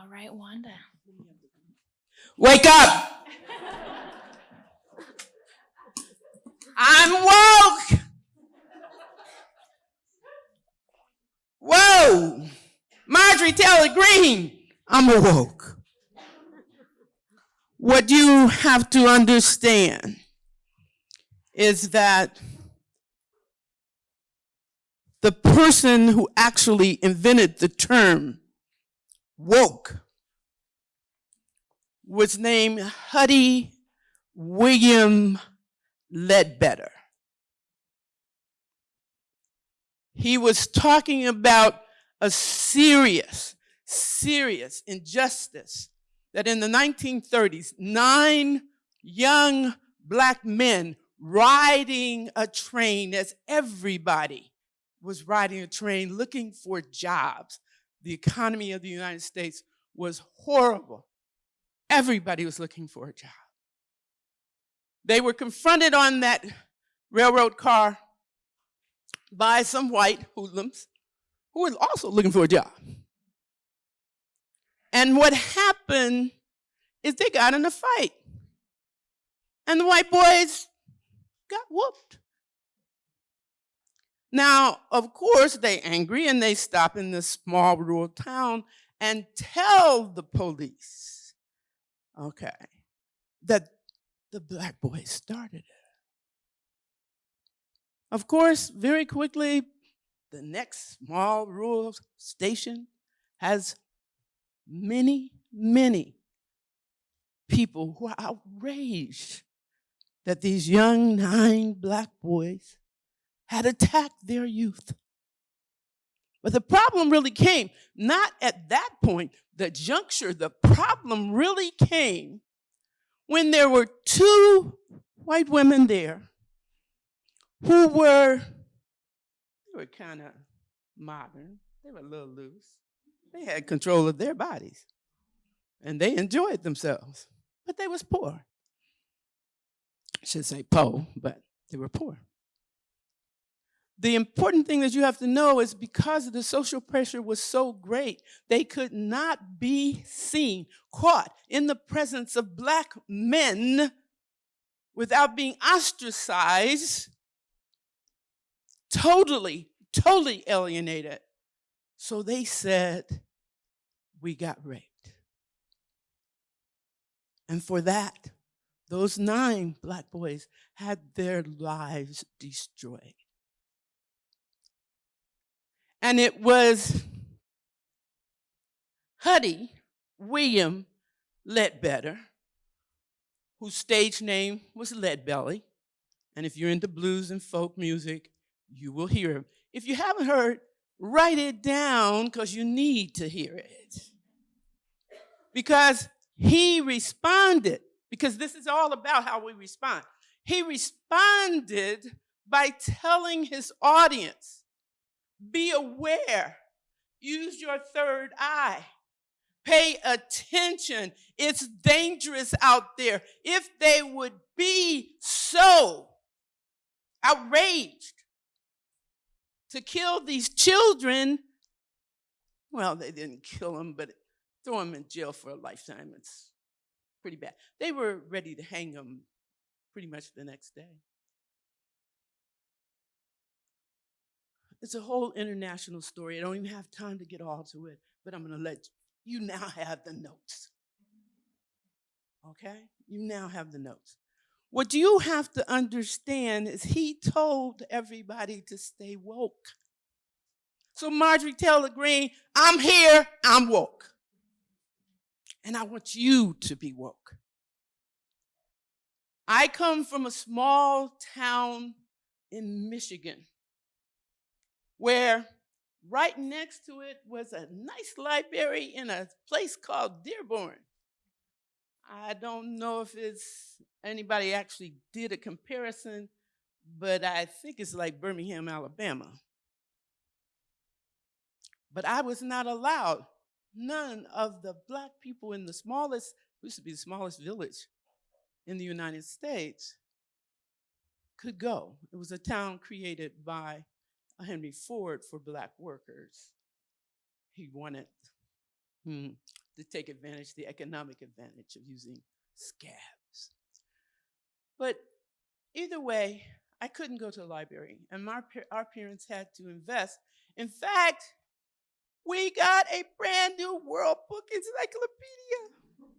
All right, Wanda. Wake up! I'm woke! Whoa! Marjorie Taylor Greene, I'm awoke. What you have to understand is that the person who actually invented the term woke was named Huddie William Ledbetter. He was talking about a serious, serious injustice that in the 1930s, nine young black men riding a train as everybody was riding a train looking for jobs. The economy of the United States was horrible. Everybody was looking for a job. They were confronted on that railroad car by some white hoodlums who were also looking for a job. And what happened is they got in a fight. And the white boys got whooped. Now, of course, they angry and they stop in this small rural town and tell the police, okay, that the black boys started it. Of course, very quickly, the next small rural station has many, many people who are outraged that these young nine black boys had attacked their youth. But the problem really came not at that point, the juncture, the problem really came when there were two white women there who were, they were kind of modern, they were a little loose. They had control of their bodies and they enjoyed themselves, but they was poor. I should say poor, but they were poor. The important thing that you have to know is because the social pressure was so great, they could not be seen, caught in the presence of black men without being ostracized, totally, totally alienated. So they said, we got raped. And for that, those nine black boys had their lives destroyed. And it was Huddie William Ledbetter, whose stage name was Leadbelly. And if you're into blues and folk music, you will hear him. If you haven't heard, write it down because you need to hear it. Because he responded, because this is all about how we respond. He responded by telling his audience be aware. Use your third eye. Pay attention. It's dangerous out there. If they would be so outraged to kill these children, well, they didn't kill them, but throw them in jail for a lifetime. It's pretty bad. They were ready to hang them pretty much the next day. It's a whole international story. I don't even have time to get all to it, but I'm going to let you now have the notes. Okay? You now have the notes. What you have to understand is he told everybody to stay woke. So Marjorie Taylor Greene, I'm here, I'm woke. And I want you to be woke. I come from a small town in Michigan where right next to it was a nice library in a place called Dearborn. I don't know if it's anybody actually did a comparison, but I think it's like Birmingham, Alabama. But I was not allowed. None of the black people in the smallest, used to be the smallest village in the United States, could go. It was a town created by Henry Ford for black workers. He wanted hmm, to take advantage, the economic advantage of using scabs. But either way, I couldn't go to the library, and my, our parents had to invest. In fact, we got a brand new World Book Encyclopedia.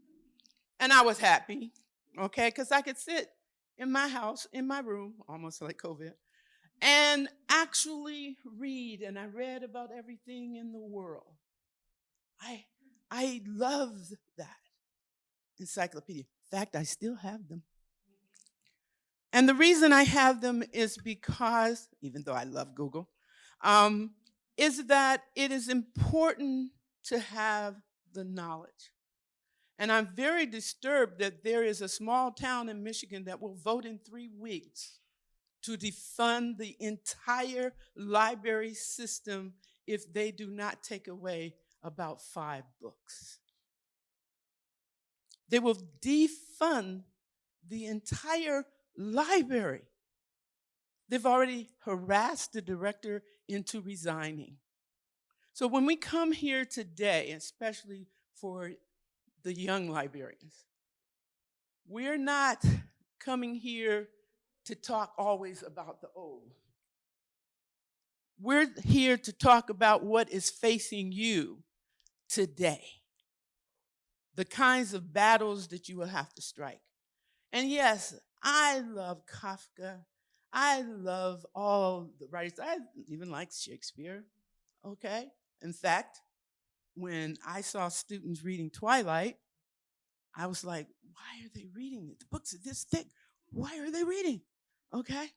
And I was happy, okay, because I could sit in my house, in my room, almost like COVID, and actually read. And I read about everything in the world. I, I loved that encyclopedia. In fact, I still have them. And the reason I have them is because, even though I love Google, um, is that it is important to have the knowledge. And I'm very disturbed that there is a small town in Michigan that will vote in three weeks to defund the entire library system if they do not take away about five books. They will defund the entire library. They've already harassed the director into resigning. So when we come here today, especially for the young librarians, we're not coming here to talk always about the old. We're here to talk about what is facing you today, the kinds of battles that you will have to strike. And yes, I love Kafka. I love all the writers. I even like Shakespeare, okay? In fact, when I saw students reading Twilight, I was like, why are they reading it? The books are this thick. Why are they reading? Okay?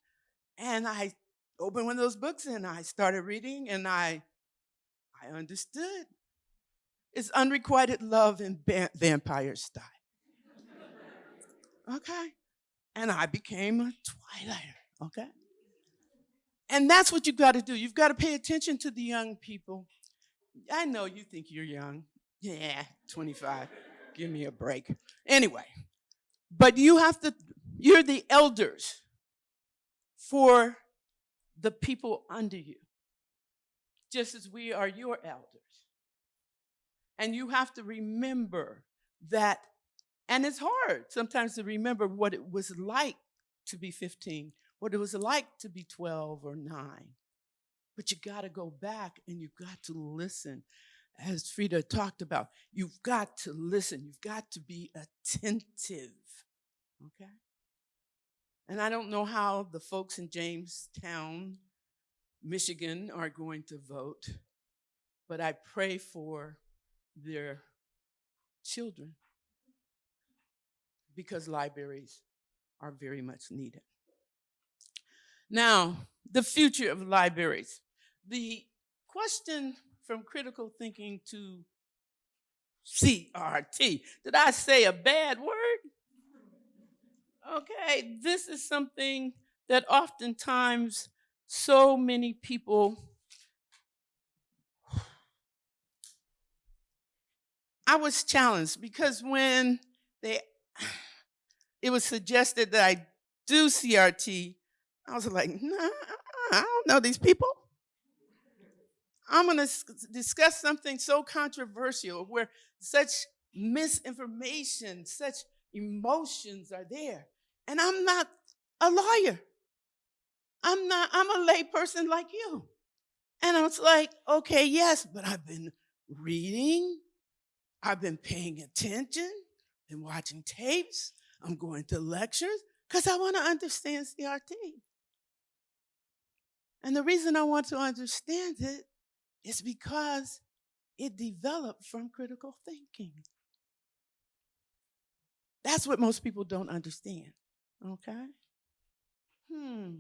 And I opened one of those books and I started reading and I I understood. It's unrequited love in vampire style. okay? and I became a twilighter, okay? And that's what you've got to do. You've got to pay attention to the young people. I know you think you're young. Yeah, 25. Give me a break. Anyway, but you have to, you're the elders for the people under you, just as we are your elders. And you have to remember that and it's hard sometimes to remember what it was like to be 15, what it was like to be 12 or 9. But you got to go back and you've got to listen. As Frida talked about, you've got to listen. You've got to be attentive. Okay? And I don't know how the folks in Jamestown, Michigan are going to vote, but I pray for their children because libraries are very much needed. Now, the future of libraries. The question from critical thinking to CRT. Did I say a bad word? Okay, this is something that oftentimes so many people I was challenged because when they it was suggested that I do CRT. I was like, nah, I don't know these people. I'm going to discuss something so controversial where such misinformation, such emotions are there. And I'm not a lawyer. I'm not, I'm a lay person like you. And I was like, okay, yes, but I've been reading, I've been paying attention, been watching tapes, I'm going to lectures because I want to understand CRT. And the reason I want to understand it is because it developed from critical thinking. That's what most people don't understand. Okay? Hmm.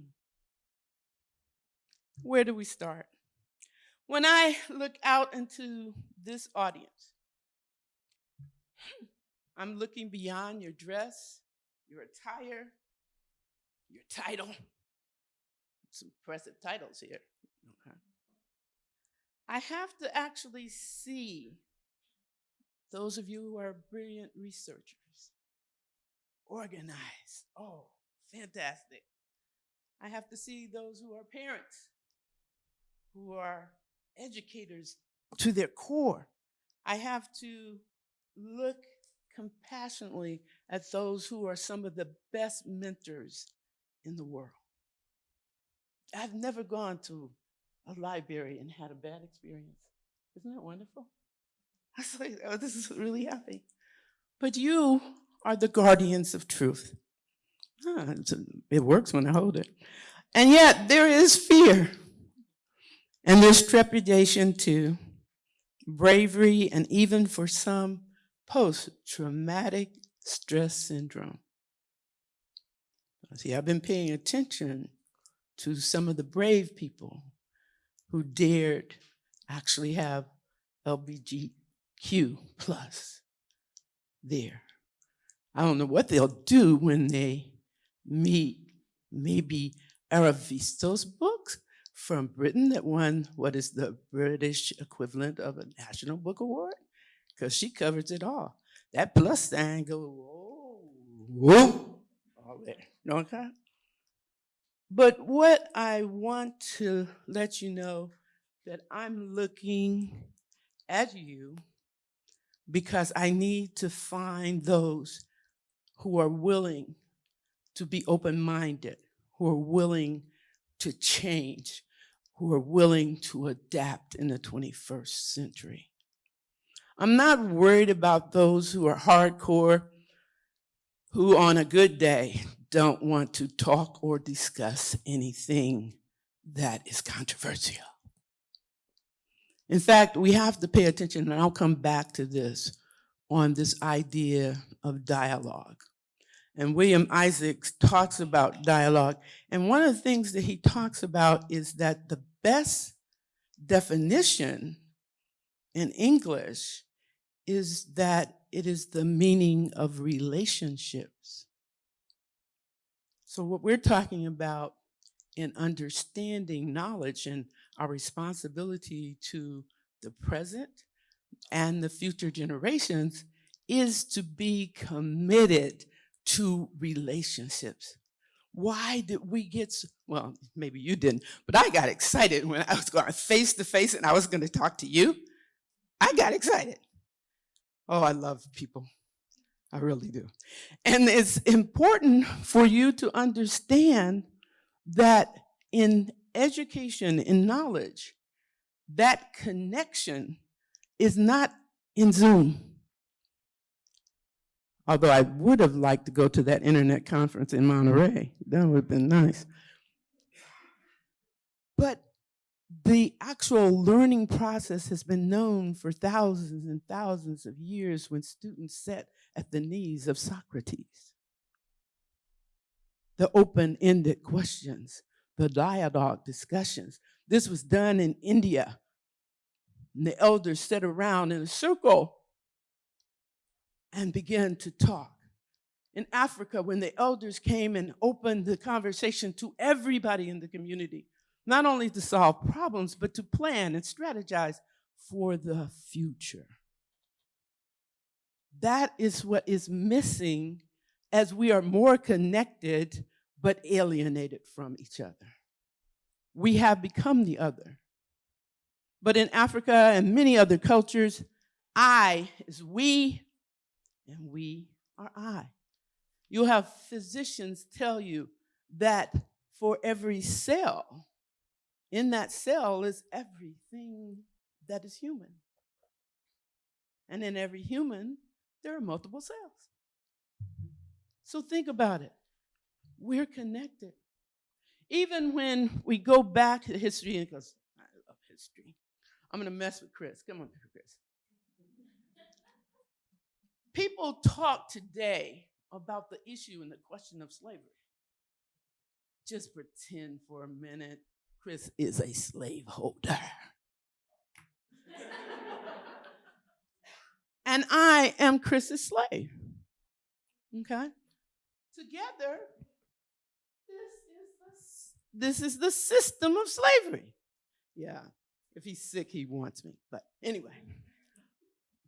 Where do we start? When I look out into this audience, I'm looking beyond your dress, your attire, your title. Some impressive titles here. Okay. I have to actually see those of you who are brilliant researchers, organized. Oh, fantastic. I have to see those who are parents, who are educators to their core. I have to look compassionately at those who are some of the best mentors in the world. I've never gone to a library and had a bad experience. Isn't that wonderful? I was like, oh, this is really happy. But you are the guardians of truth. Ah, it works when I hold it. And yet there is fear. And there's trepidation too, bravery, and even for some, post-traumatic stress syndrome. See, I've been paying attention to some of the brave people who dared actually have LBGQ plus there. I don't know what they'll do when they meet maybe Evaristo's books from Britain that won what is the British equivalent of a National Book Award, because she covers it all. That plus sign go, whoa, whoa, all there, okay? But what I want to let you know that I'm looking at you because I need to find those who are willing to be open-minded, who are willing to change, who are willing to adapt in the 21st century. I'm not worried about those who are hardcore, who on a good day don't want to talk or discuss anything that is controversial. In fact, we have to pay attention, and I'll come back to this, on this idea of dialogue. And William Isaacs talks about dialogue. And one of the things that he talks about is that the best definition in English is that it is the meaning of relationships. So what we're talking about in understanding knowledge and our responsibility to the present and the future generations is to be committed to relationships. Why did we get, well, maybe you didn't, but I got excited when I was going face to face and I was going to talk to you. I got excited. Oh, I love people. I really do. And it's important for you to understand that in education, in knowledge, that connection is not in Zoom. Although I would have liked to go to that internet conference in Monterey. That would have been nice. But the actual learning process has been known for thousands and thousands of years when students sat at the knees of Socrates. The open-ended questions, the dialogue discussions. This was done in India. And the elders sat around in a circle and began to talk. In Africa, when the elders came and opened the conversation to everybody in the community, not only to solve problems, but to plan and strategize for the future. That is what is missing as we are more connected but alienated from each other. We have become the other. But in Africa and many other cultures, I is we and we are I. You'll have physicians tell you that for every cell, in that cell is everything that is human. And in every human, there are multiple cells. So think about it. We're connected. Even when we go back to history, because I love history, I'm going to mess with Chris. Come on, Chris. People talk today about the issue and the question of slavery. Just pretend for a minute Chris is a slaveholder. and I am Chris's slave. Okay? Together, this is, the, this is the system of slavery. Yeah, if he's sick, he wants me. But anyway,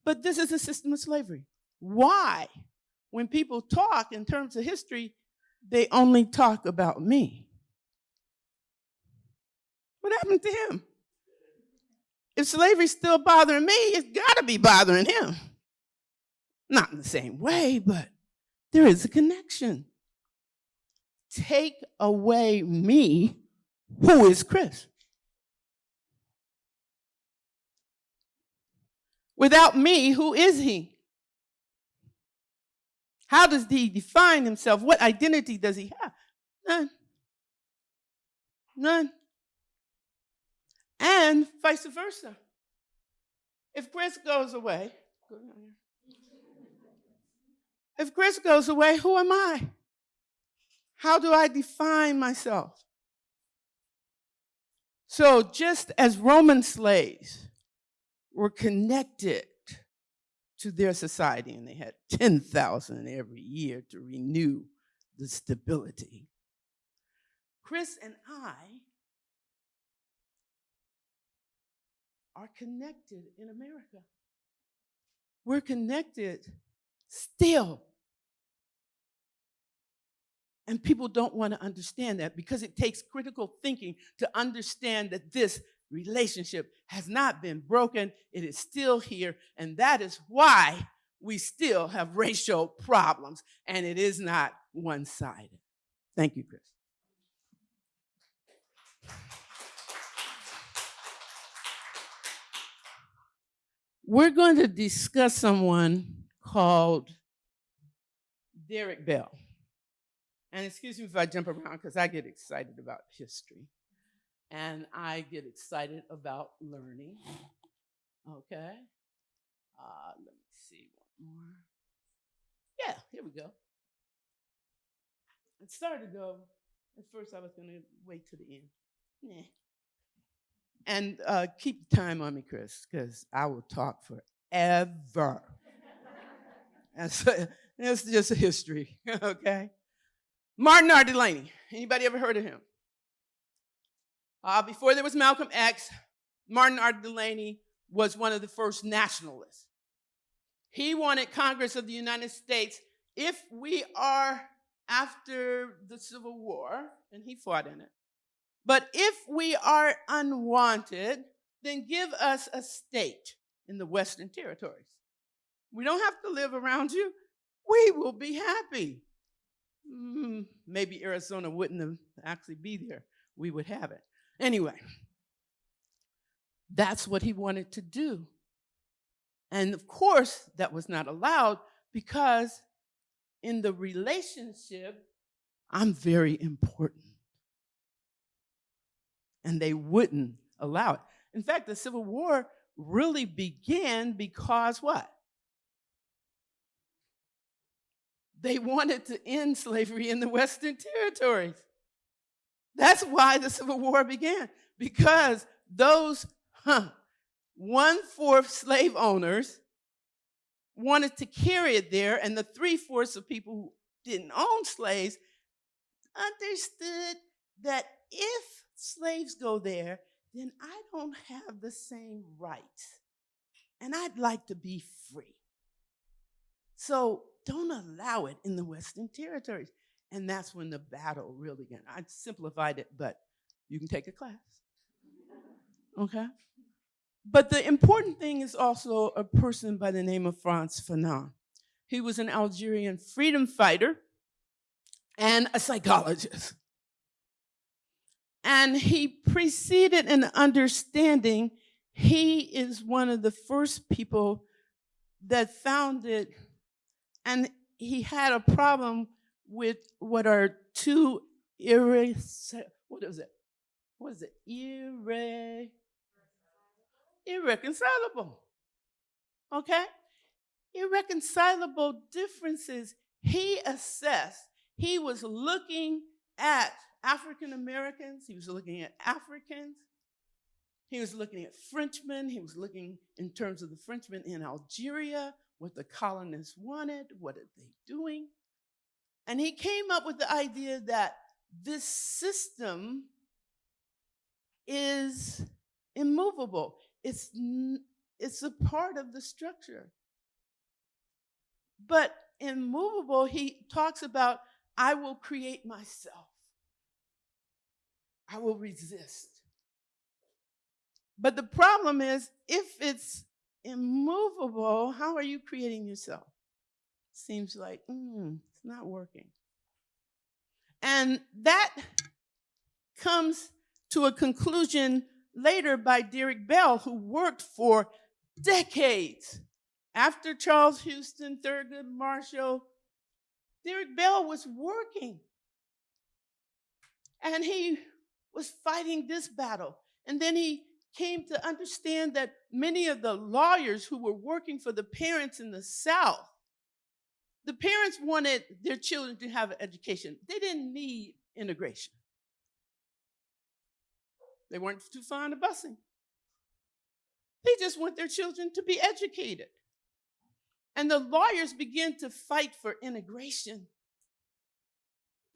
but this is a system of slavery. Why? When people talk in terms of history, they only talk about me. What happened to him? If slavery's still bothering me, it's got to be bothering him. Not in the same way, but there is a connection. Take away me, who is Chris? Without me, who is he? How does he define himself? What identity does he have? None. None. And vice versa. If Chris goes away, if Chris goes away, who am I? How do I define myself? So, just as Roman slaves were connected to their society, and they had 10,000 every year to renew the stability, Chris and I are connected in America. We're connected still. And people don't want to understand that because it takes critical thinking to understand that this relationship has not been broken, it is still here, and that is why we still have racial problems, and it is not one sided. Thank you, Chris. We're going to discuss someone called Derek Bell. And excuse me if I jump around because I get excited about history and I get excited about learning. Okay. Uh, let me see one more. Yeah, here we go. It started though. At first, I was going to wait to the end. Nah. And uh, keep time on me, Chris, because I will talk forever. so, it's just a history, okay? Martin R. Delany. Anybody ever heard of him? Uh, before there was Malcolm X, Martin R. Delany was one of the first nationalists. He wanted Congress of the United States, if we are after the Civil War, and he fought in it, but if we are unwanted, then give us a state in the Western territories. We don't have to live around you. We will be happy. Mm, maybe Arizona wouldn't have actually be there. We would have it. Anyway, that's what he wanted to do. And of course, that was not allowed because in the relationship, I'm very important and they wouldn't allow it. In fact, the Civil War really began because what? They wanted to end slavery in the Western territories. That's why the Civil War began, because those huh, one fourth slave owners wanted to carry it there, and the three fourths of people who didn't own slaves understood that if slaves go there, then I don't have the same rights. And I'd like to be free. So don't allow it in the Western territories. And that's when the battle really began. I simplified it, but you can take a class. Okay? But the important thing is also a person by the name of Frantz Fanon. He was an Algerian freedom fighter and a psychologist. And he preceded an understanding. He is one of the first people that found it, and he had a problem with what are two irre what is it? What is it? Irre irreconcilable. Okay? Irreconcilable differences. He assessed, he was looking at African Americans, he was looking at Africans, he was looking at Frenchmen, he was looking in terms of the Frenchmen in Algeria, what the colonists wanted, what are they doing? And he came up with the idea that this system is immovable. It's, it's a part of the structure. But immovable, he talks about, I will create myself. I will resist. But the problem is, if it's immovable, how are you creating yourself? seems like, mm, not working. And that comes to a conclusion later by Derek Bell, who worked for decades after Charles Houston, Thurgood Marshall. Derek Bell was working and he was fighting this battle. And then he came to understand that many of the lawyers who were working for the parents in the South, the parents wanted their children to have an education. They didn't need integration. They weren't too fond of busing. They just want their children to be educated. And the lawyers begin to fight for integration.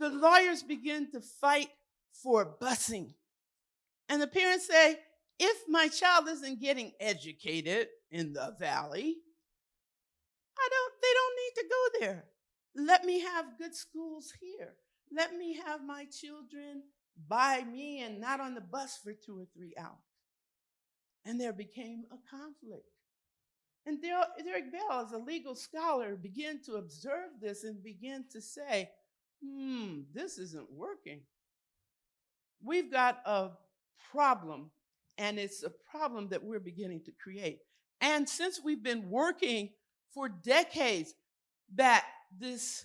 The lawyers begin to fight for busing. And the parents say, if my child isn't getting educated in the valley, I don't, they don't need to go there. Let me have good schools here. Let me have my children by me and not on the bus for two or three hours. And there became a conflict. And Derek Bell, as a legal scholar, began to observe this and began to say, hmm, this isn't working. We've got a problem, and it's a problem that we're beginning to create. And since we've been working for decades that this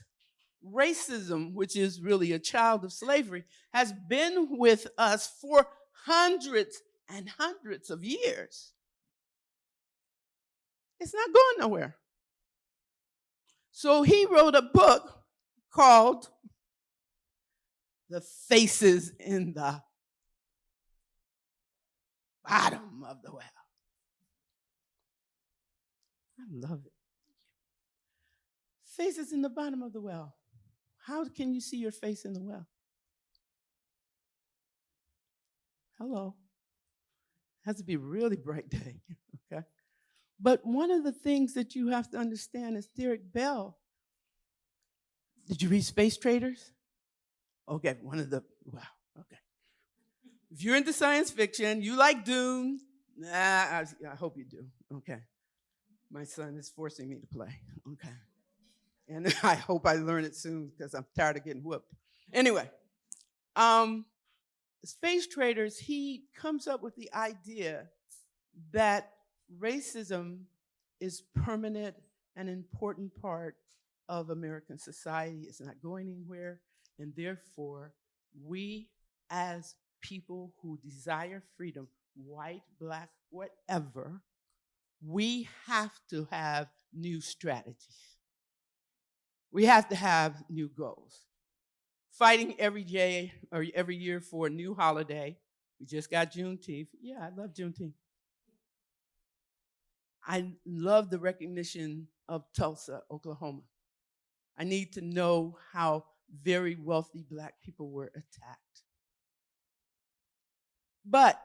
racism, which is really a child of slavery, has been with us for hundreds and hundreds of years. It's not going nowhere. So he wrote a book called The Faces in the Bottom of the Well. I love it. Faces in the bottom of the well. How can you see your face in the well? Hello. Has to be a really bright day, okay? But one of the things that you have to understand is Derek Bell. Did you read Space Traders? Okay, one of the, wow, okay. If you're into science fiction, you like Dune, nah, I, I hope you do, okay. My son is forcing me to play, okay. And I hope I learn it soon because I'm tired of getting whooped. Anyway, um, Space Traders, he comes up with the idea that racism is permanent and important part of American society. It's not going anywhere. And therefore, we as people who desire freedom, white, black, whatever, we have to have new strategies. We have to have new goals. Fighting every day or every year for a new holiday. We just got Juneteenth. Yeah, I love Juneteenth. I love the recognition of Tulsa, Oklahoma. I need to know how very wealthy black people were attacked. But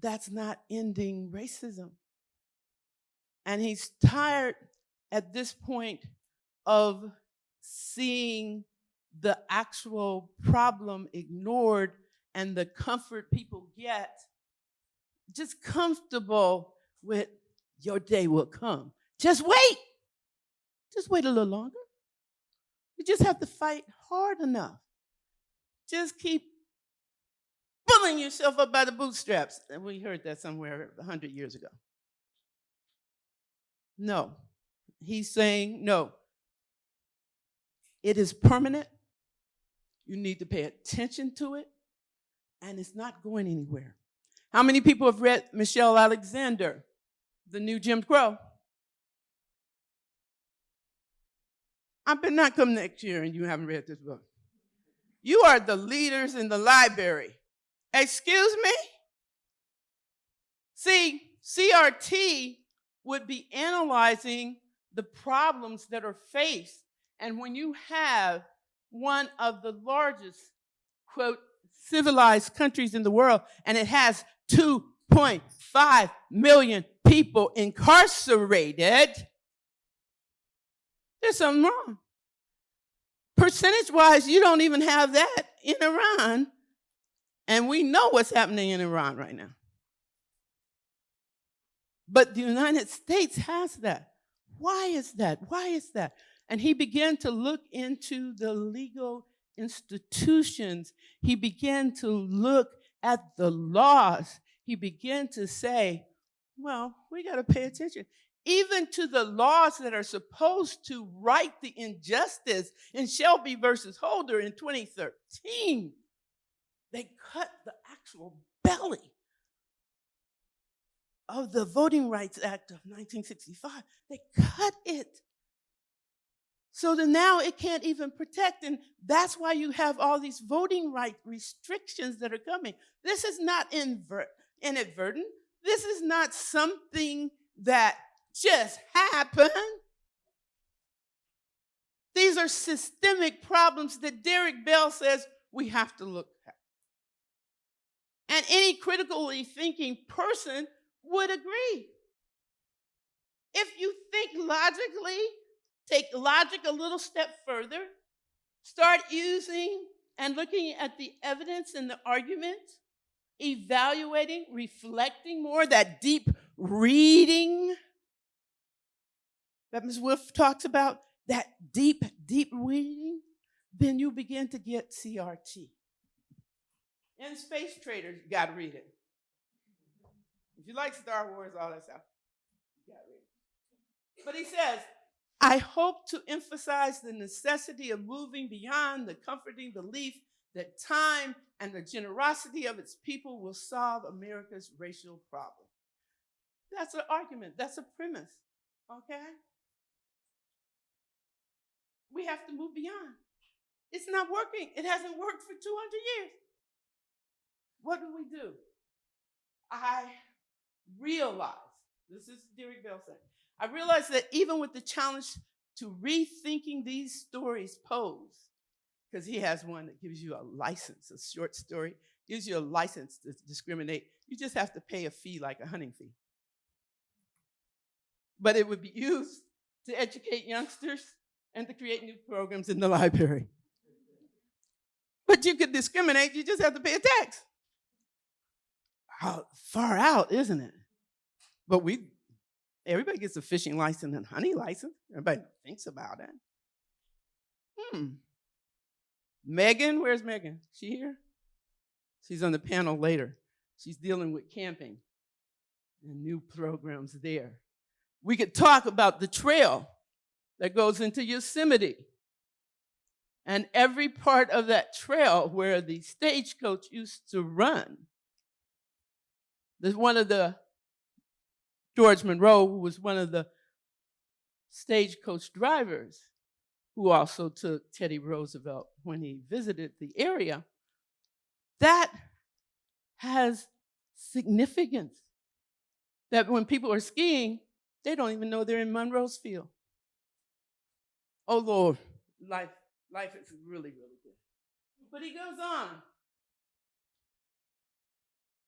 that's not ending racism. And he's tired at this point of seeing the actual problem ignored and the comfort people get, just comfortable with your day will come. Just wait. Just wait a little longer. You just have to fight hard enough. Just keep pulling yourself up by the bootstraps. And we heard that somewhere 100 years ago. No. He's saying, no. It is permanent. You need to pay attention to it. And it's not going anywhere. How many people have read Michelle Alexander? the new Jim Crow. I better not come next year and you haven't read this book. You are the leaders in the library. Excuse me? See, CRT would be analyzing the problems that are faced. And when you have one of the largest, quote, civilized countries in the world, and it has 2.5 million people incarcerated, there's something wrong. Percentage wise, you don't even have that in Iran. And we know what's happening in Iran right now. But the United States has that. Why is that? Why is that? And he began to look into the legal institutions. He began to look at the laws. He began to say, well, we got to pay attention. Even to the laws that are supposed to right the injustice in Shelby versus Holder in 2013, they cut the actual belly of the Voting Rights Act of 1965. They cut it. So that now it can't even protect. And that's why you have all these voting right restrictions that are coming. This is not invert, inadvertent. This is not something that just happened. These are systemic problems that Derek Bell says we have to look at. And any critically thinking person would agree. If you think logically, take logic a little step further, start using and looking at the evidence and the argument, evaluating, reflecting more, that deep reading that Ms. Wolf talks about, that deep, deep reading, then you begin to get CRT. And Space Traders, you gotta read it. If you like Star Wars, all that stuff, you gotta read it. But he says, I hope to emphasize the necessity of moving beyond the comforting belief that time and the generosity of its people will solve America's racial problem. That's an argument, that's a premise, okay? We have to move beyond. It's not working. It hasn't worked for 200 years. What do we do? I realize, this is Derek Bell saying, I realize that even with the challenge to rethinking these stories pose, because he has one that gives you a license, a short story, gives you a license to discriminate. You just have to pay a fee like a hunting fee. But it would be used to educate youngsters and to create new programs in the library. But you could discriminate, you just have to pay a tax. How far out, isn't it? But we, everybody gets a fishing license and hunting license. Everybody thinks about it. Hmm. Megan, where's Megan? She here? She's on the panel later. She's dealing with camping and new programs there. We could talk about the trail that goes into Yosemite and every part of that trail where the stagecoach used to run. There's one of the, George Monroe, who was one of the stagecoach drivers, who also took Teddy Roosevelt when he visited the area, that has significance. That when people are skiing, they don't even know they're in Monroe's field. Oh Lord, life, life is really, really good. But he goes on.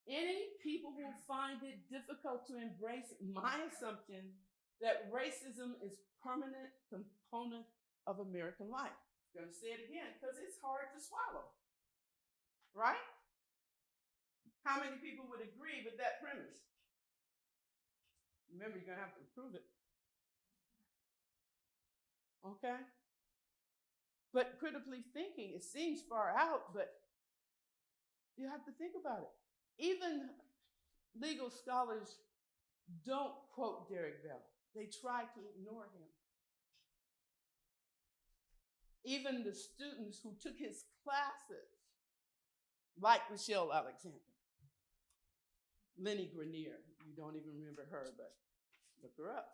Any people will find it difficult to embrace my assumption that racism is permanent component of American life. I'm to say it again because it's hard to swallow. Right? How many people would agree with that premise? Remember, you're going to have to prove it. Okay? But critically thinking, it seems far out, but you have to think about it. Even legal scholars don't quote Derek Bell. They try to ignore him. Even the students who took his classes, like Michelle Alexander, Lani Guinier, you don't even remember her, but look her up.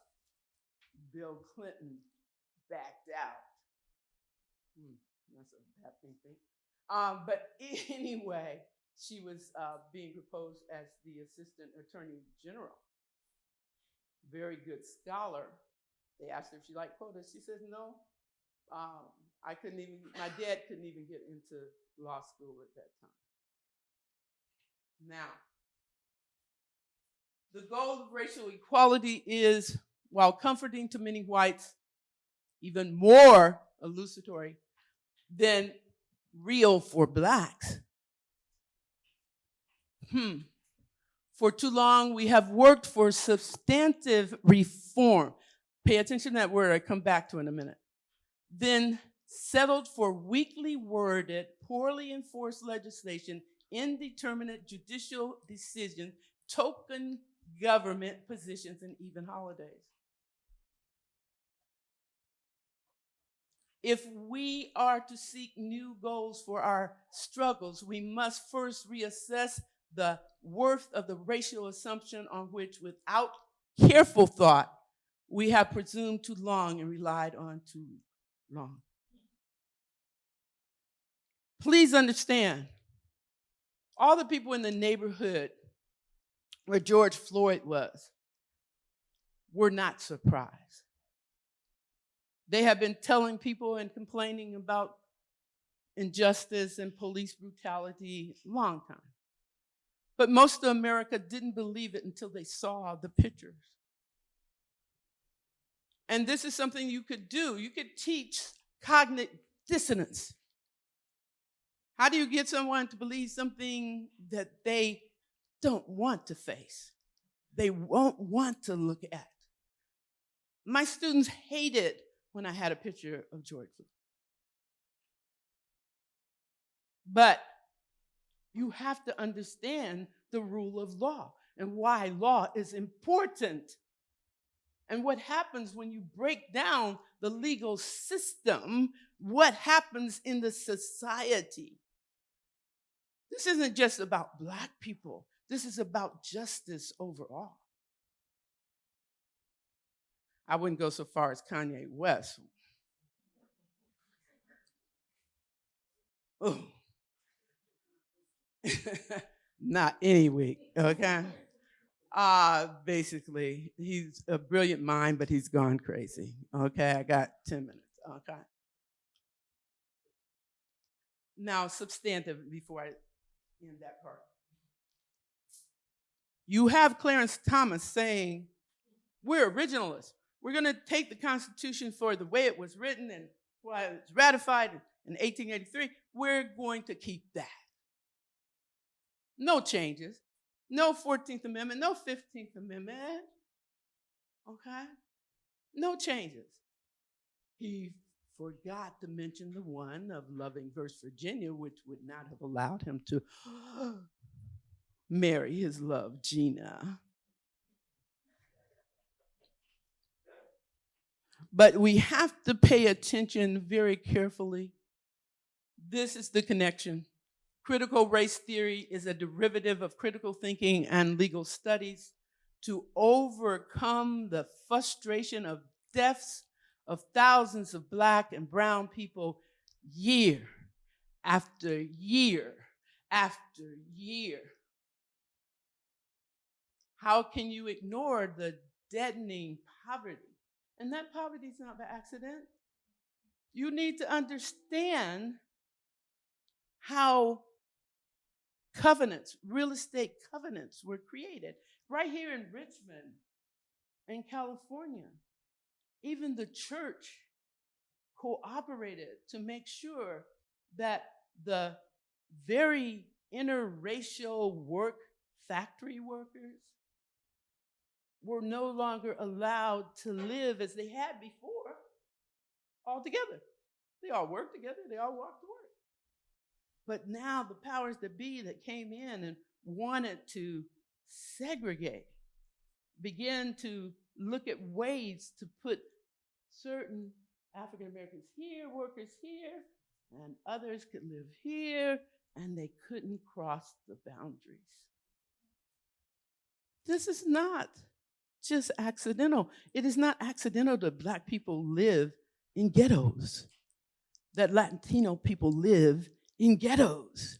Bill Clinton backed out. Hmm, that's a bad thing. Um, but anyway, she was uh, being proposed as the Assistant Attorney General very good scholar. They asked her if she liked quotas. She says, no. Um, I couldn't even, my dad couldn't even get into law school at that time. Now, the goal of racial equality is, while comforting to many whites, even more elucidatory than real for blacks. Hmm. For too long, we have worked for substantive reform. Pay attention to that word, I come back to in a minute. then settled for weakly worded, poorly enforced legislation, indeterminate judicial decisions, token government positions, and even holidays. If we are to seek new goals for our struggles, we must first reassess the worth of the racial assumption on which, without careful thought, we have presumed too long and relied on too long. Please understand, all the people in the neighborhood where George Floyd was were not surprised. They have been telling people and complaining about injustice and police brutality long time. But most of America didn't believe it until they saw the pictures. And this is something you could do. You could teach cognitive dissonance. How do you get someone to believe something that they don't want to face? They won't want to look at. My students hated when I had a picture of George Floyd. But you have to understand the rule of law and why law is important. And what happens when you break down the legal system, what happens in the society. This isn't just about black people. This is about justice overall. I wouldn't go so far as Kanye West. Oh. Not any week, okay? Uh, basically, he's a brilliant mind, but he's gone crazy. Okay, I got 10 minutes. Okay. Now, substantive before I end that part. You have Clarence Thomas saying, We're originalists. We're going to take the Constitution for the way it was written and why it was ratified in 1883. We're going to keep that. No changes. No 14th Amendment, no 15th Amendment. Okay? No changes. He forgot to mention the one of Loving versus Virginia, which would not have allowed him to marry his love, Gina. But we have to pay attention very carefully. This is the connection. Critical race theory is a derivative of critical thinking and legal studies to overcome the frustration of deaths of thousands of black and brown people year after year after year. How can you ignore the deadening poverty? And that poverty is not by accident. You need to understand how covenants, real estate covenants were created right here in Richmond, in California. Even the church cooperated to make sure that the very interracial work factory workers were no longer allowed to live as they had before all together. They all worked together, they all walked work. But now the powers that be that came in and wanted to segregate began to look at ways to put certain African Americans here, workers here, and others could live here, and they couldn't cross the boundaries. This is not just accidental. It is not accidental that Black people live in ghettos, that Latino people live in ghettos.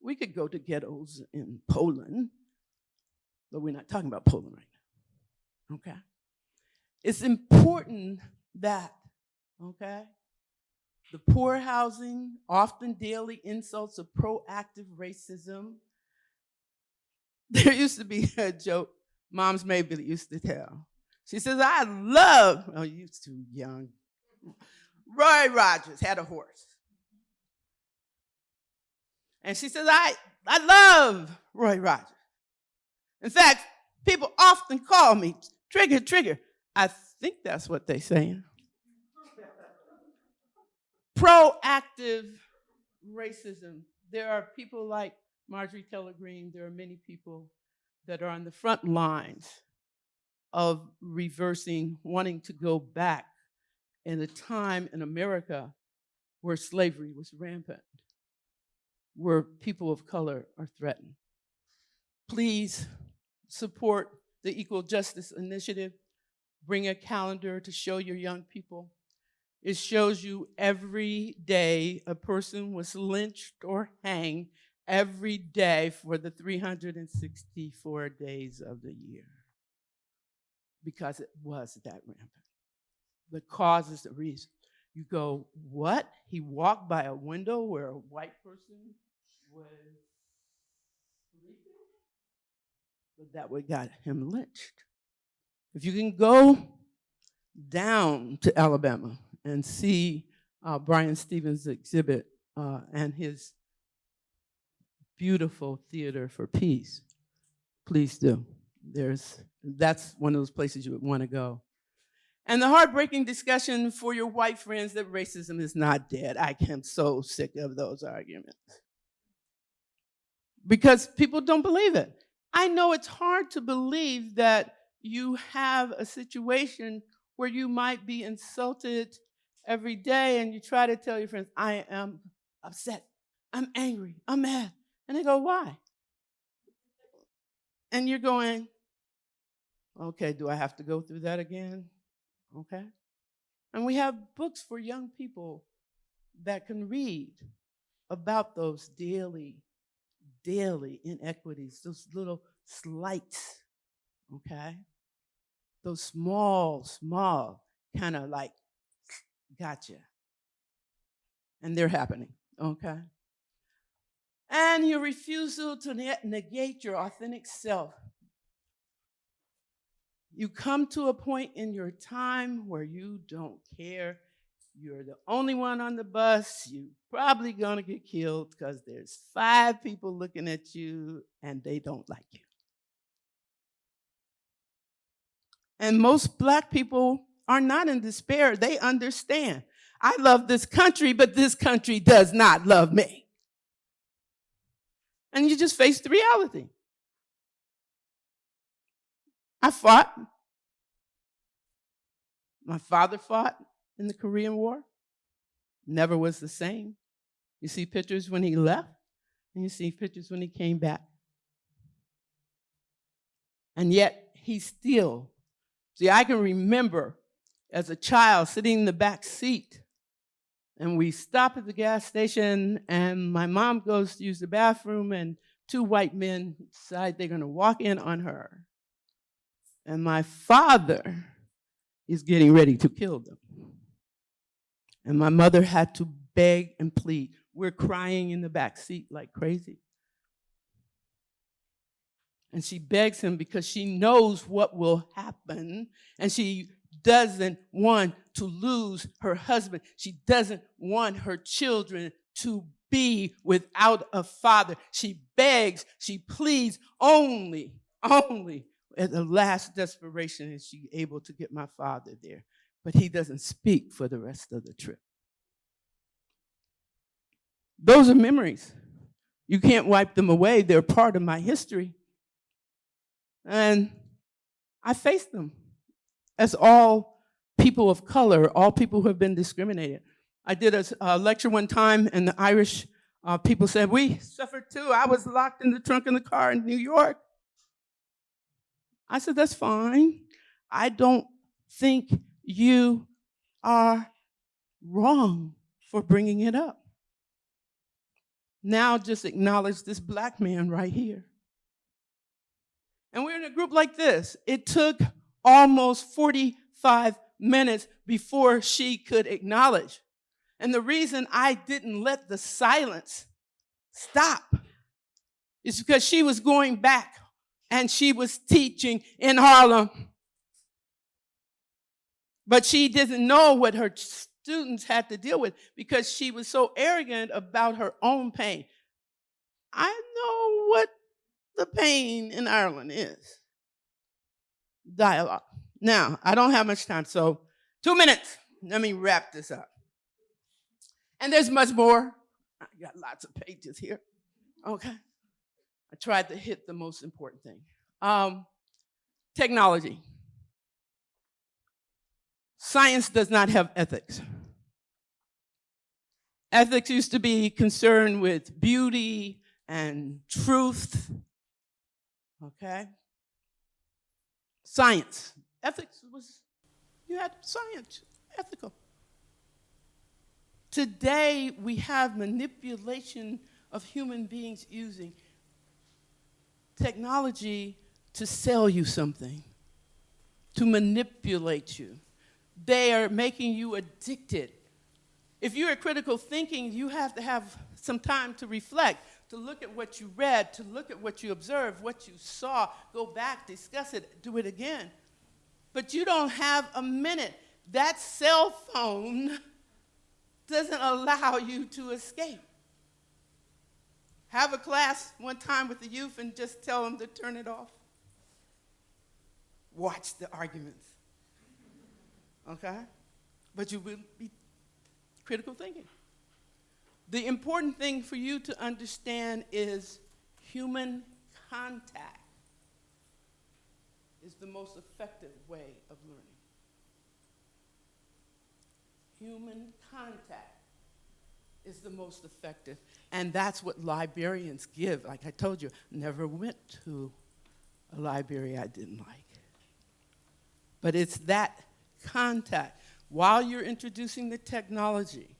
We could go to ghettos in Poland, but we're not talking about Poland right now. Okay? It's important that, okay, the poor housing, often daily insults of proactive racism. There used to be a joke Moms maybe used to tell. She says, I love, oh, you're too young. Roy Rogers had a horse. And she says, I, I love Roy Rogers. In fact, people often call me Trigger, Trigger. I think that's what they're saying. proactive racism. There are people like Marjorie Taylor Greene, there are many people that are on the front lines of reversing, wanting to go back in a time in America where slavery was rampant, where people of color are threatened. Please support the Equal Justice Initiative. Bring a calendar to show your young people. It shows you every day a person was lynched or hanged every day for the 364 days of the year because it was that rampant. The cause is the reason. You go, what? He walked by a window where a white person was sleeping? But that would got him lynched. If you can go down to Alabama and see uh, Bryan Stevens' exhibit uh, and his beautiful theater for peace, please do. There's, that's one of those places you would want to go. And the heartbreaking discussion for your white friends that racism is not dead. I am so sick of those arguments. Because people don't believe it. I know it's hard to believe that you have a situation where you might be insulted every day and you try to tell your friends, I am upset, I'm angry, I'm mad. And they go, why? And you're going, okay, do I have to go through that again? Okay. And we have books for young people that can read about those daily, daily inequities, those little slights, okay? Those small, small kind of like, gotcha. And they're happening, okay? And your refusal to negate your authentic self you come to a point in your time where you don't care. You're the only one on the bus. You're probably to get killed because there's five people looking at you and they don't like you. And most black people are not in despair. They understand. I love this country, but this country does not love me. And you just face the reality. I fought. My father fought in the Korean War. Never was the same. You see pictures when he left, and you see pictures when he came back. And yet, he still, see, I can remember as a child sitting in the back seat, and we stop at the gas station, and my mom goes to use the bathroom, and two white men decide they're gonna walk in on her. And my father is getting ready to kill them. And my mother had to beg and plead. We're crying in the back seat like crazy. And she begs him because she knows what will happen. And she doesn't want to lose her husband. She doesn't want her children to be without a father. She begs, she pleads only, only at the last desperation is she able to get my father there. But he doesn't speak for the rest of the trip. Those are memories. You can't wipe them away. They're part of my history. And I face them as all people of color, all people who have been discriminated. I did a, a lecture one time, and the Irish uh, people said, We suffered too. I was locked in the trunk of the car in New York. I said, That's fine. I don't think you are wrong for bringing it up. Now just acknowledge this black man right here. And we're in a group like this. It took almost 45 minutes before she could acknowledge. And the reason I didn't let the silence stop is because she was going back and she was teaching in Harlem. But she didn't know what her students had to deal with because she was so arrogant about her own pain. I know what the pain in Ireland is. Dialogue. Now, I don't have much time, so two minutes. Let me wrap this up. And there's much more. I got lots of pages here. Okay. I tried to hit the most important thing. Um, technology. Science does not have ethics. Ethics used to be concerned with beauty and truth. Okay? Science. Ethics was, you had science, ethical. Today, we have manipulation of human beings using technology to sell you something, to manipulate you. They are making you addicted. If you're a critical thinking, you have to have some time to reflect, to look at what you read, to look at what you observed, what you saw, go back, discuss it, do it again. But you don't have a minute. That cell phone doesn't allow you to escape. Have a class one time with the youth and just tell them to turn it off. Watch the arguments. Okay? But you will be critical thinking. The important thing for you to understand is human contact is the most effective way of learning human contact is the most effective. And that's what librarians give. Like I told you, never went to a library I didn't like. But it's that contact. While you're introducing the technology,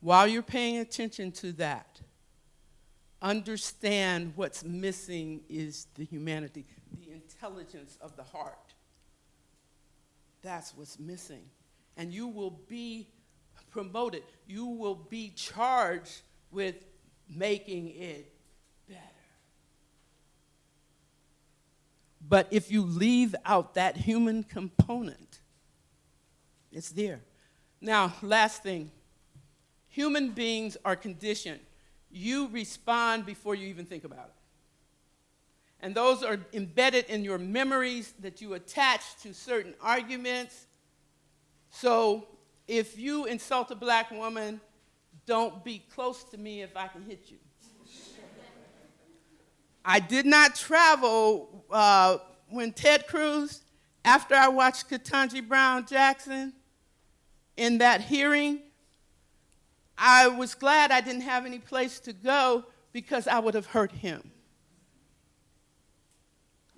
while you're paying attention to that, understand what's missing is the humanity, the intelligence of the heart. That's what's missing and you will be promoted. You will be charged with making it better. But if you leave out that human component, it's there. Now, last thing human beings are conditioned. You respond before you even think about it. And those are embedded in your memories that you attach to certain arguments, so if you insult a black woman, don't be close to me if I can hit you. I did not travel uh, when Ted Cruz, after I watched Ketanji Brown Jackson in that hearing, I was glad I didn't have any place to go because I would have hurt him.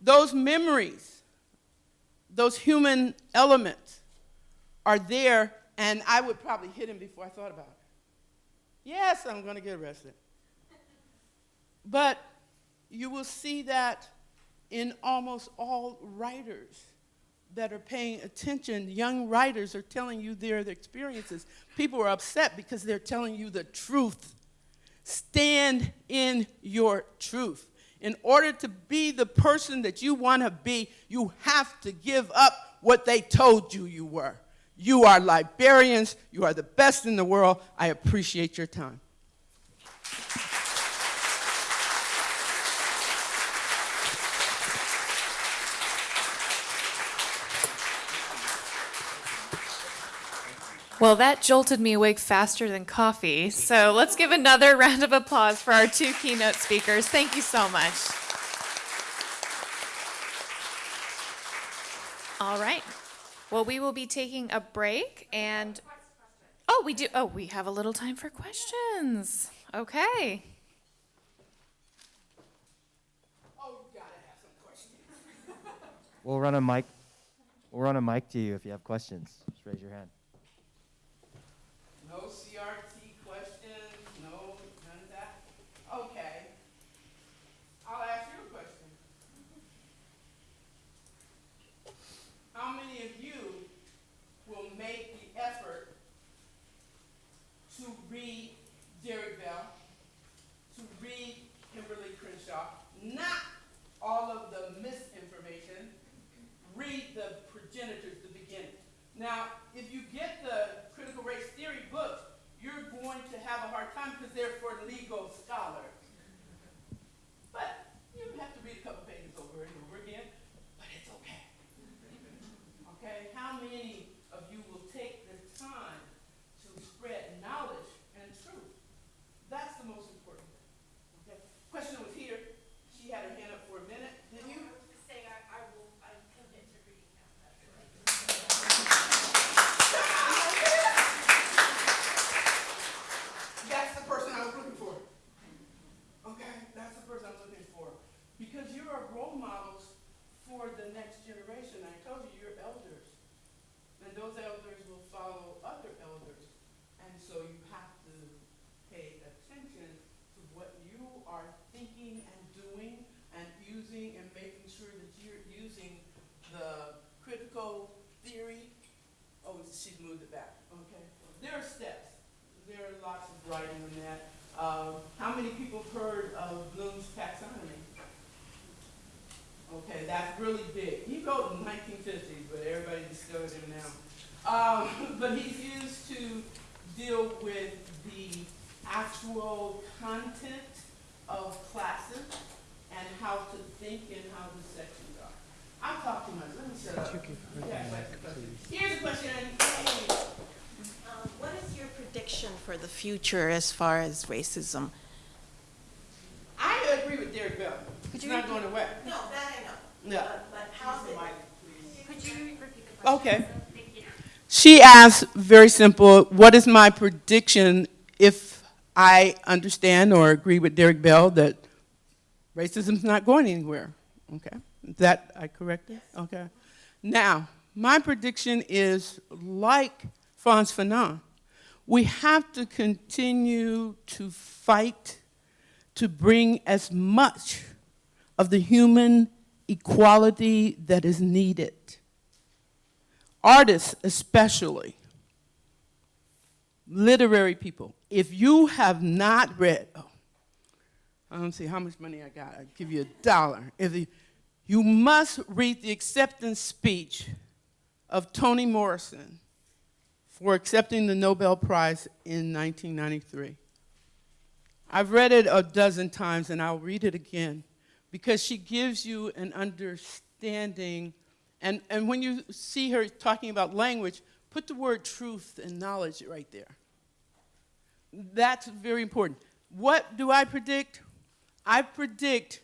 Those memories, those human elements, are there, and I would probably hit him before I thought about it. Yes, I'm going to get arrested. But you will see that in almost all writers that are paying attention, young writers are telling you their, experiences. People are upset because they're telling you the truth. Stand in your truth. In order to be the person that you want to be, you have to give up what they told you you were. You are librarians. You are the best in the world. I appreciate your time. Well, that jolted me awake faster than coffee. So let's give another round of applause for our two keynote speakers. Thank you so much. All right. Well, we will be taking a break and. Oh, we do. Oh, we have a little time for questions. Okay. We'll run a mic. We'll run a mic to you if you have questions. Just raise your hand. No CRT questions, no none of that. Okay. I'll ask you a question. How many of you will make the effort to read Derek Bell, to read Kimberlé Crenshaw, not all of the misinformation, read the progenitors, the beginning. Now, if you get the critical race theory book, you're because you are role models for the next generation. I told you, you're elders. And those elders will follow other elders. And so you have to pay attention to what you are thinking and doing and using and making sure that you're using the critical theory. Oh, she's moved it back, okay. There are steps. There are lots of writing on that. Uh, how many people have heard of Bloom's taxonomy? Okay, that's really big. He wrote in 1950s, but everybody discovered him now. Um, but he's used to deal with the actual content of classes and how to think and how the sections are. I'll talk too much. Let me shut up. Yeah, question. Here's a question. Yay. Um, What is your prediction for the future as far as racism? I agree with Derek Bell. It's you not going away. No, that I know. Yeah. But- But how's it? Could you repeat the question? Okay. Thank you. She asked, very simple, what is my prediction if I understand or agree with Derek Bell that racism's not going anywhere? Okay, is that I correct? corrected? Okay. Now, my prediction is like Frantz Fanon, we have to continue to fight to bring as much of the human equality that is needed. Artists especially, literary people, if you have not read, oh, I don't see how much money I got, I'll give you a dollar. If you, you must read the acceptance speech of Toni Morrison for accepting the Nobel Prize in 1993. I've read it a dozen times and I'll read it again because she gives you an understanding. And, and when you see her talking about language, put the word truth and knowledge right there. That's very important. What do I predict? I predict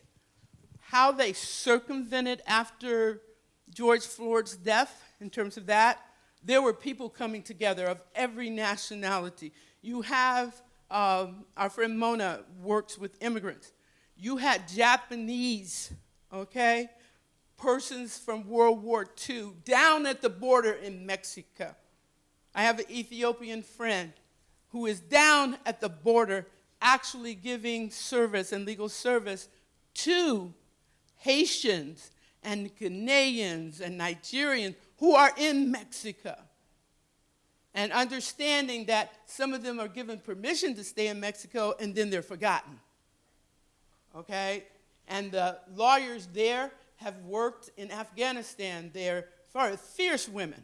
how they circumvented after George Floyd's death in terms of that. There were people coming together of every nationality. You have, um, our friend Mona works with immigrants. You had Japanese, okay, persons from World War II down at the border in Mexico. I have an Ethiopian friend who is down at the border actually giving service and legal service to Haitians and Ghanaians and Nigerians who are in Mexico. And understanding that some of them are given permission to stay in Mexico and then they're forgotten. Okay? And the lawyers there have worked in Afghanistan. They're fierce women,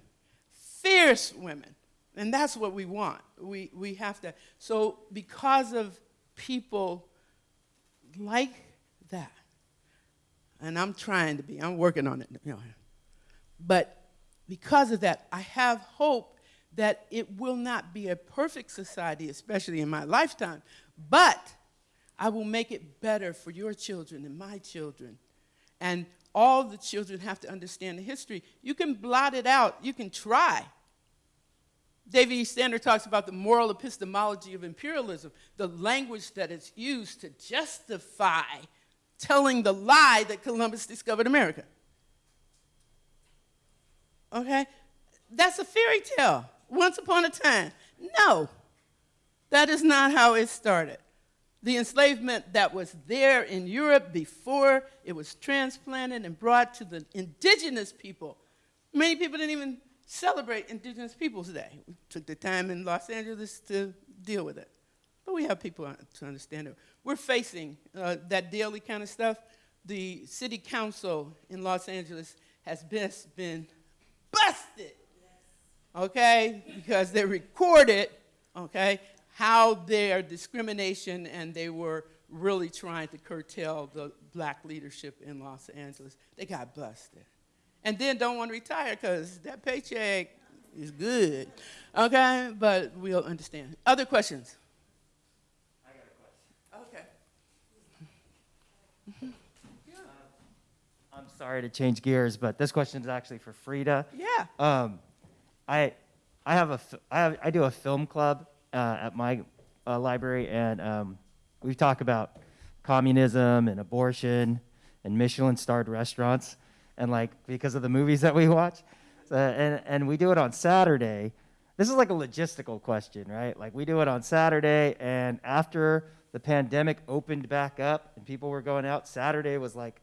fierce women. And that's what we want. We, we have to. So, because of people like that, and I'm trying to be, I'm working on it. You know, but because of that, I have hope that it will not be a perfect society, especially in my lifetime, but I will make it better for your children and my children. And all the children have to understand the history. You can blot it out, you can try. David E. Stander talks about the moral epistemology of imperialism, the language that is used to justify telling the lie that Columbus discovered America. Okay? That's a fairy tale. Once upon a time. No, that is not how it started. The enslavement that was there in Europe before it was transplanted and brought to the indigenous people. Many people didn't even celebrate Indigenous Peoples Day. We took the time in Los Angeles to deal with it. But we have people to understand it. We're facing uh, that daily kind of stuff. The city council in Los Angeles has best been busted, okay, because they recorded, okay, how their discrimination and they were really trying to curtail the black leadership in Los Angeles. They got busted. And then don't want to retire because that paycheck is good, okay, but we'll understand. Other questions? I got a question. Okay. I'm sorry to change gears, but this question is actually for Frida. Yeah. Um, I, I have a, I, have, I do a film club uh, at my uh, library, and um, we talk about communism and abortion and Michelin starred restaurants, and like because of the movies that we watch. So, and, and we do it on Saturday. This is like a logistical question, right? Like we do it on Saturday, and after the pandemic opened back up and people were going out, Saturday was like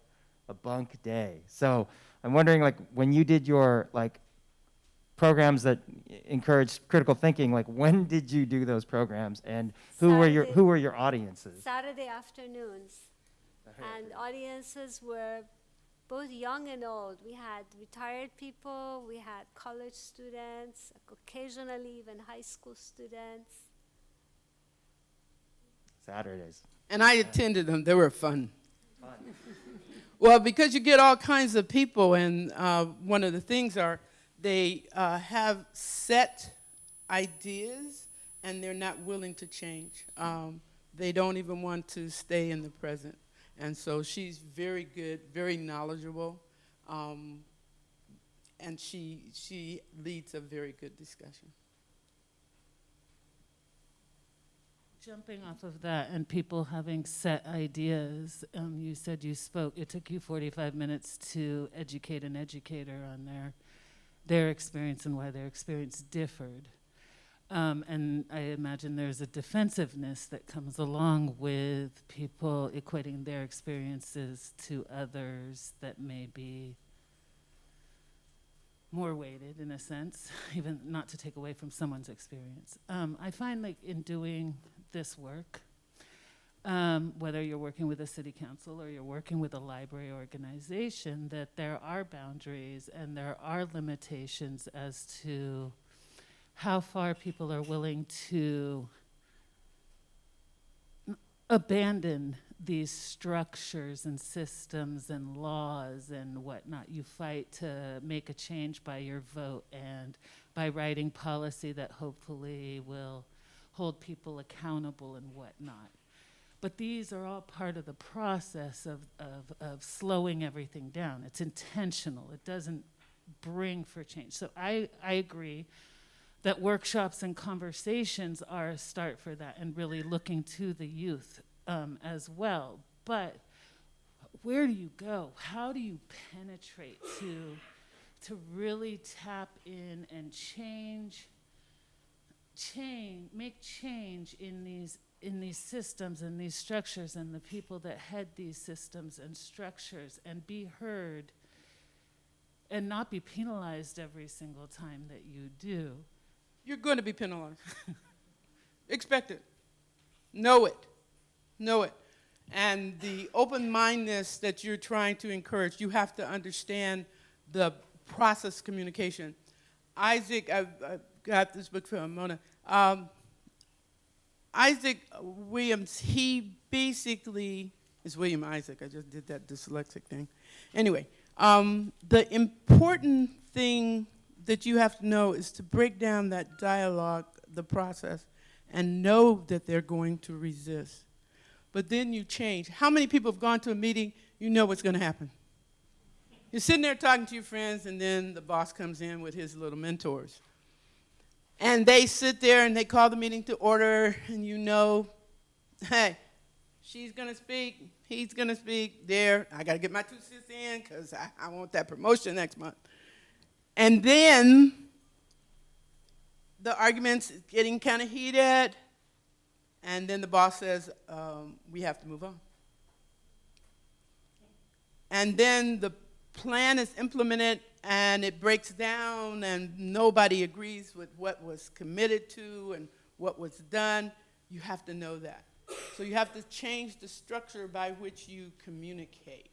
a bunk day. So I'm wondering, like, when you did your like programs that encouraged critical thinking, like when did you do those programs, and who were your who were your audiences? Saturday afternoons. And audiences were both young and old. We had retired people, we had college students, occasionally even high school students. Saturdays. And I attended them. They were fun. Well, because you get all kinds of people, and uh, one of the things are they uh, have set ideas and they're not willing to change. Um, they don't even want to stay in the present. And so she's very good, very knowledgeable, um, and she, she leads a very good discussion. Jumping off of that and people having set ideas, um, you said you spoke, it took you 45 minutes to educate an educator on their, their experience and why their experience differed. Um, and I imagine there's a defensiveness that comes along with people equating their experiences to others that may be more weighted in a sense, even not to take away from someone's experience. Um, I find like in doing this work, um, whether you're working with a city council or you're working with a library organization, that there are boundaries and there are limitations as to how far people are willing to abandon these structures and systems and laws and whatnot. You fight to make a change by your vote and by writing policy that hopefully will hold people accountable and whatnot. But these are all part of the process of, of, of slowing everything down. It's intentional. It doesn't bring for change. So I, I agree that workshops and conversations are a start for that and really looking to the youth um, as well. But where do you go? How do you penetrate to, to really tap in and change, change, make change in these in these systems and these structures and the people that head these systems and structures and be heard and not be penalized every single time that you do. You're going to be penalized. Expect it. Know it. Know it. And the open mindedness that you're trying to encourage, you have to understand the process communication. Isaac, I've, I've got this book from Mona. Um, Isaac Williams, he basically, is William Isaac, I just did that dyslexic thing. Anyway, um, the important thing that you have to know is to break down that dialogue, the process, and know that they're going to resist. But then you change. How many people have gone to a meeting, you know what's going to happen? You're sitting there talking to your friends, and then the boss comes in with his little mentors. And they sit there and they call the meeting to order, and you know, hey, she's going to speak, he's going to speak, there, I got to get my two cents in because I, I want that promotion next month. And then the argument's getting kind of heated, and then the boss says, um, we have to move on. And then the plan is implemented and it breaks down and nobody agrees with what was committed to and what was done. You have to know that. So you have to change the structure by which you communicate.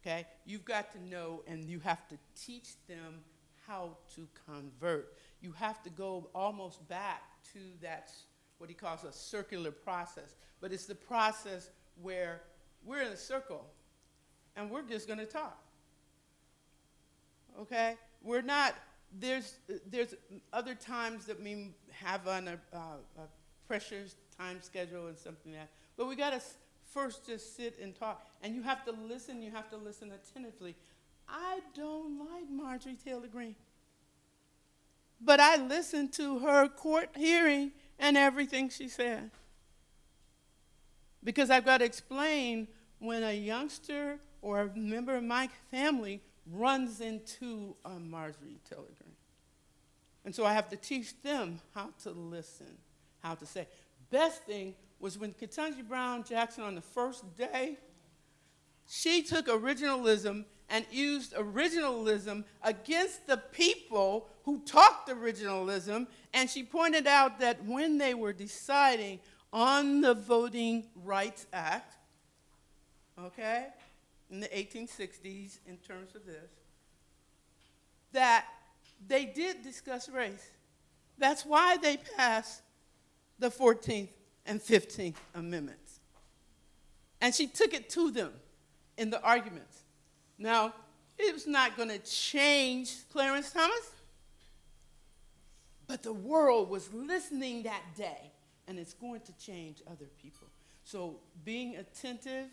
Okay? You've got to know and you have to teach them how to convert. You have to go almost back to that, what he calls a circular process. But it's the process where we're in a circle and we're just going to talk. Okay? We're not, there's, there's other times that we have on a, uh, a pressures time schedule and something like that. But we got to first just sit and talk. And you have to listen, you have to listen attentively. I don't like Marjorie Taylor Greene. But I listened to her court hearing and everything she said. Because I've got to explain when a youngster or a member of my family runs into a Marjorie Taylor Greene. And so I have to teach them how to listen, how to say. Best thing was when Ketanji Brown Jackson on the first day, she took originalism and used originalism against the people who talked originalism, and she pointed out that when they were deciding on the Voting Rights Act, okay, in the 1860s in terms of this, that they did discuss race. That's why they passed the 14th and 15th Amendments. And she took it to them in the arguments. Now, it was not going to change Clarence Thomas, but the world was listening that day, and it's going to change other people. So being attentive,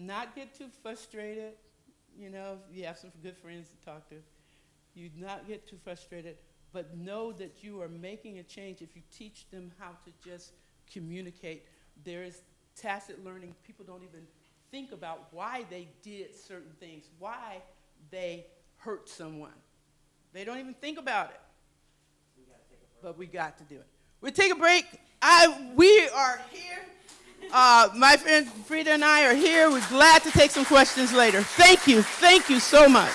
not get too frustrated. You know, you have some good friends to talk to. You not get too frustrated, but know that you are making a change if you teach them how to just communicate. There is tacit learning. People don't even think about why they did certain things, why they hurt someone. They don't even think about it. But we got to do it. We'll take a break. I, we are here. Uh, my friend Frida and I are here. We're glad to take some questions later. Thank you. Thank you so much.